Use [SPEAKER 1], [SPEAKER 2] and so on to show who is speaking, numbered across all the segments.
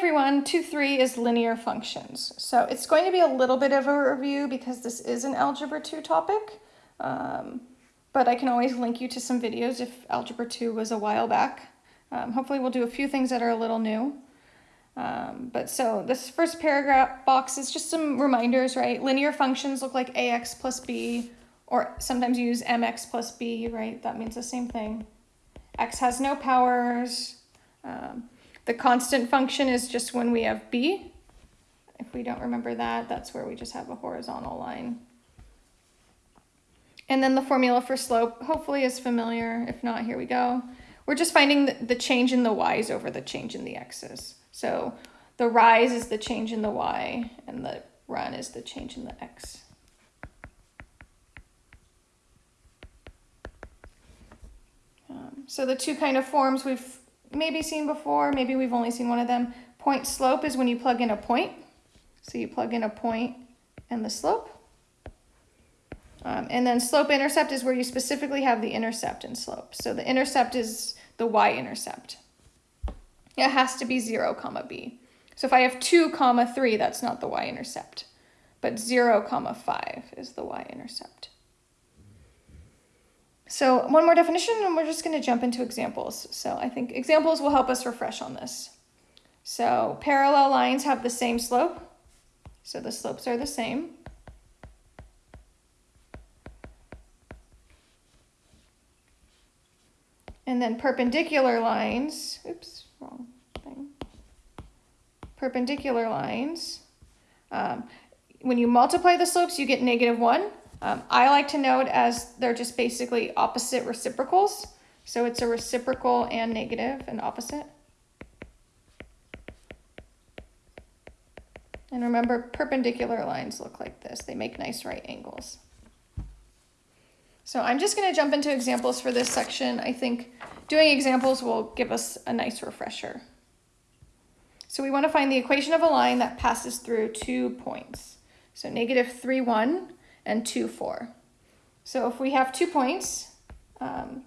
[SPEAKER 1] everyone, 2-3 is linear functions. So it's going to be a little bit of a review because this is an Algebra 2 topic, um, but I can always link you to some videos if Algebra 2 was a while back. Um, hopefully we'll do a few things that are a little new. Um, but so this first paragraph box is just some reminders, right? Linear functions look like ax plus b, or sometimes you use mx plus b, right? That means the same thing. x has no powers. Um, the constant function is just when we have b. If we don't remember that, that's where we just have a horizontal line. And then the formula for slope hopefully is familiar. If not, here we go. We're just finding the change in the y's over the change in the x's. So the rise is the change in the y, and the run is the change in the x. Um, so the two kind of forms we've maybe seen before, maybe we've only seen one of them. Point slope is when you plug in a point. So you plug in a point and the slope. Um, and then slope intercept is where you specifically have the intercept and slope. So the intercept is the y-intercept. It has to be 0 comma b. So if I have 2 comma 3, that's not the y-intercept. But 0 comma 5 is the y-intercept. So one more definition and we're just going to jump into examples. So I think examples will help us refresh on this. So parallel lines have the same slope. So the slopes are the same. And then perpendicular lines, oops, wrong thing. Perpendicular lines, um, when you multiply the slopes, you get negative 1. Um, I like to note as they're just basically opposite reciprocals. So it's a reciprocal and negative and opposite. And remember, perpendicular lines look like this. They make nice right angles. So I'm just going to jump into examples for this section. I think doing examples will give us a nice refresher. So we want to find the equation of a line that passes through two points. So negative 3, 1 and 2, 4. So if we have two points, um,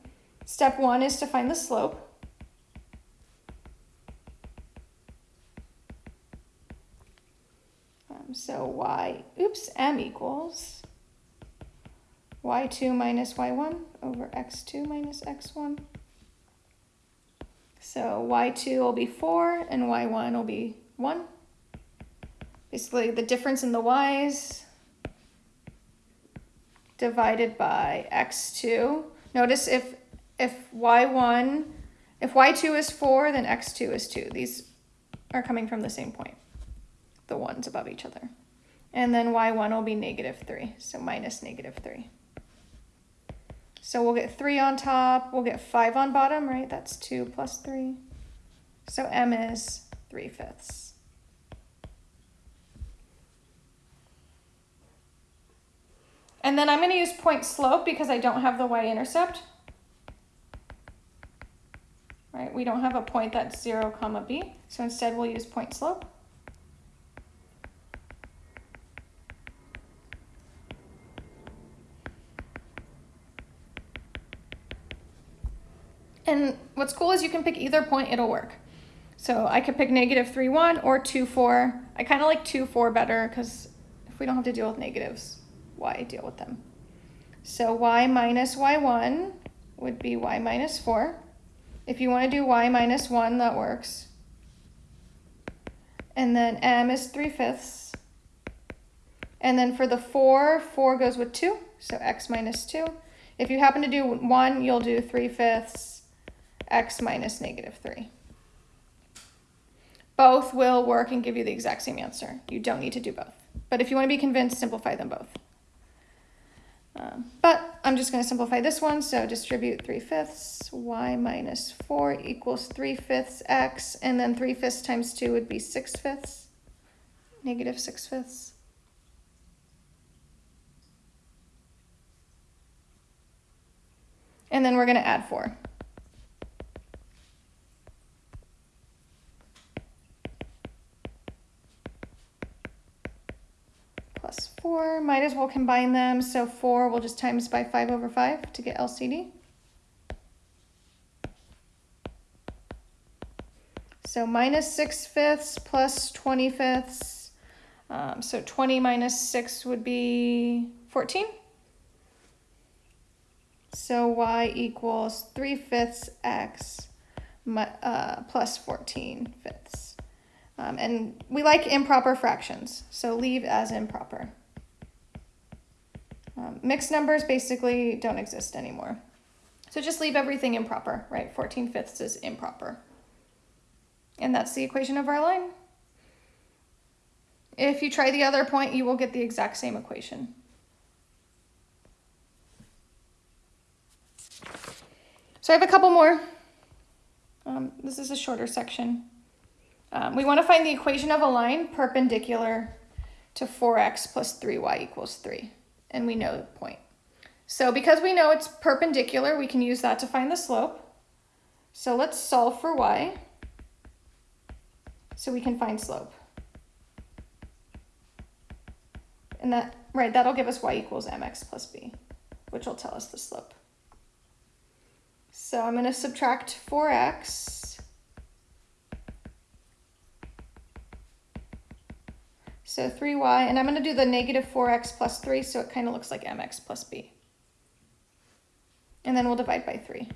[SPEAKER 1] step one is to find the slope. Um, so y, oops, m equals y2 minus y1 over x2 minus x1. So y2 will be 4 and y1 will be 1. Basically the difference in the y's divided by x2. Notice if, if y1, if y2 is 4, then x2 is 2. These are coming from the same point, the ones above each other. And then y1 will be negative 3, so minus negative 3. So we'll get 3 on top, we'll get 5 on bottom, right? That's 2 plus 3. So m is 3 fifths. And then I'm going to use point slope because I don't have the y-intercept. Right, we don't have a point that's 0 comma b, so instead we'll use point slope. And what's cool is you can pick either point, it'll work. So I could pick negative 3, 1 or 2, 4. I kind of like 2, 4 better because if we don't have to deal with negatives, why deal with them? So y minus y1 would be y minus 4. If you want to do y minus 1, that works. And then m is 3 fifths. And then for the 4, 4 goes with 2, so x minus 2. If you happen to do 1, you'll do 3 fifths x minus negative 3. Both will work and give you the exact same answer. You don't need to do both. But if you want to be convinced, simplify them both. Um, but I'm just going to simplify this one. So distribute 3 fifths, y minus 4 equals 3 fifths x, and then 3 fifths times 2 would be 6 fifths, negative 6 fifths. And then we're going to add 4. 4, might as well combine them. So 4 we'll just times by 5 over 5 to get LCD. So minus 6 fifths plus 20 fifths. Um, so 20 minus 6 would be 14. So y equals 3 fifths x uh, plus 14 fifths. Um, and we like improper fractions, so leave as improper. Mixed numbers basically don't exist anymore. So just leave everything improper, right? 14 fifths is improper. And that's the equation of our line. If you try the other point, you will get the exact same equation. So I have a couple more. Um, this is a shorter section. Um, we want to find the equation of a line perpendicular to 4x plus 3y equals 3. And we know the point. So because we know it's perpendicular, we can use that to find the slope. So let's solve for y so we can find slope. And that, right, that'll give us y equals mx plus b, which will tell us the slope. So I'm going to subtract 4x. So 3y, and I'm going to do the negative 4x plus 3, so it kind of looks like mx plus b. And then we'll divide by 3.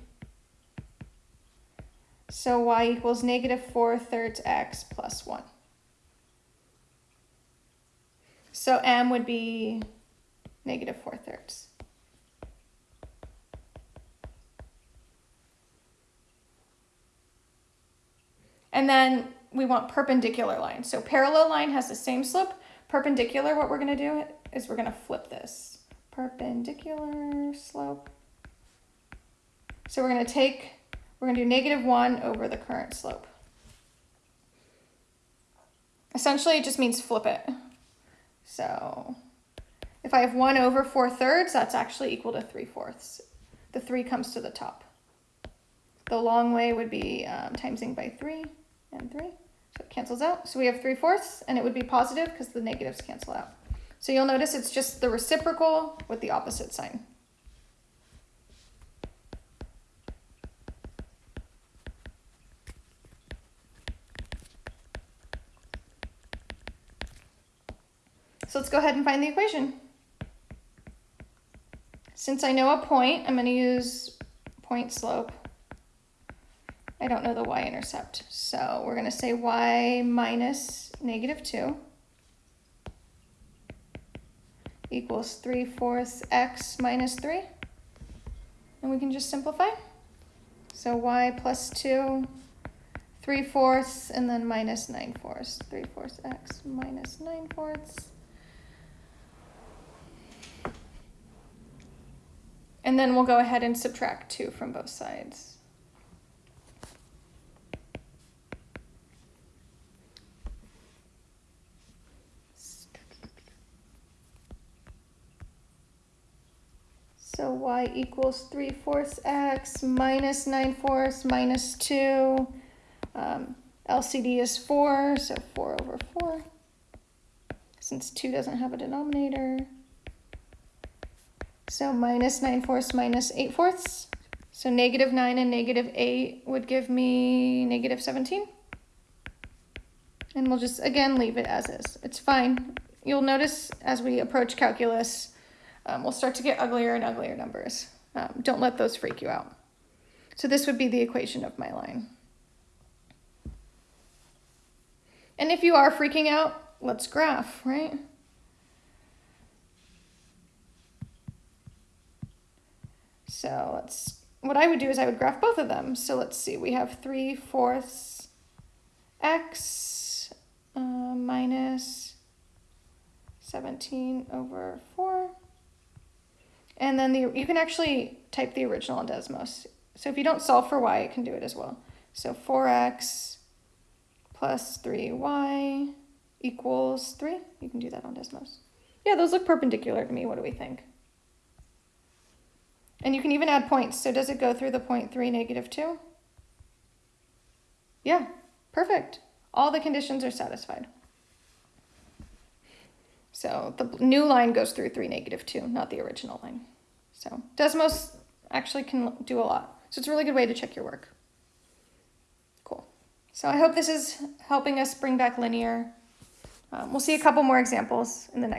[SPEAKER 1] So y equals negative 4 thirds x plus 1. So m would be negative 4 thirds. And then we want perpendicular line. So parallel line has the same slope. Perpendicular, what we're going to do is we're going to flip this. Perpendicular slope. So we're going to take we're going to do negative 1 over the current slope. Essentially, it just means flip it. So if I have 1 over 4 thirds, that's actually equal to 3 fourths. The 3 comes to the top. The long way would be um, timesing by 3 and 3. So it cancels out. So we have 3 fourths, and it would be positive because the negatives cancel out. So you'll notice it's just the reciprocal with the opposite sign. So let's go ahead and find the equation. Since I know a point, I'm going to use point slope. I don't know the y-intercept. So we're going to say y minus negative 2 equals 3 fourths x minus 3. And we can just simplify. So y plus 2, 3 fourths, and then minus 9 fourths. 3 fourths x minus 9 fourths. And then we'll go ahead and subtract 2 from both sides. So y equals 3 fourths x minus 9 fourths minus 2. Um, LCD is 4, so 4 over 4. Since 2 doesn't have a denominator. So minus 9 fourths minus 8 fourths. So negative 9 and negative 8 would give me negative 17. And we'll just, again, leave it as is. It's fine. You'll notice as we approach calculus, um, we'll start to get uglier and uglier numbers. Um, don't let those freak you out. So this would be the equation of my line. And if you are freaking out, let's graph, right? So let's, what I would do is I would graph both of them. So let's see, we have 3 fourths x uh, minus 17 over 4. And then the, you can actually type the original in Desmos. So if you don't solve for y, you can do it as well. So 4x plus 3y equals 3. You can do that on Desmos. Yeah, those look perpendicular to me. What do we think? And you can even add points. So does it go through the point 3, negative 2? Yeah, perfect. All the conditions are satisfied. So the new line goes through 3, negative 2, not the original line. So Desmos actually can do a lot. So it's a really good way to check your work. Cool. So I hope this is helping us bring back linear. Um, we'll see a couple more examples in the next.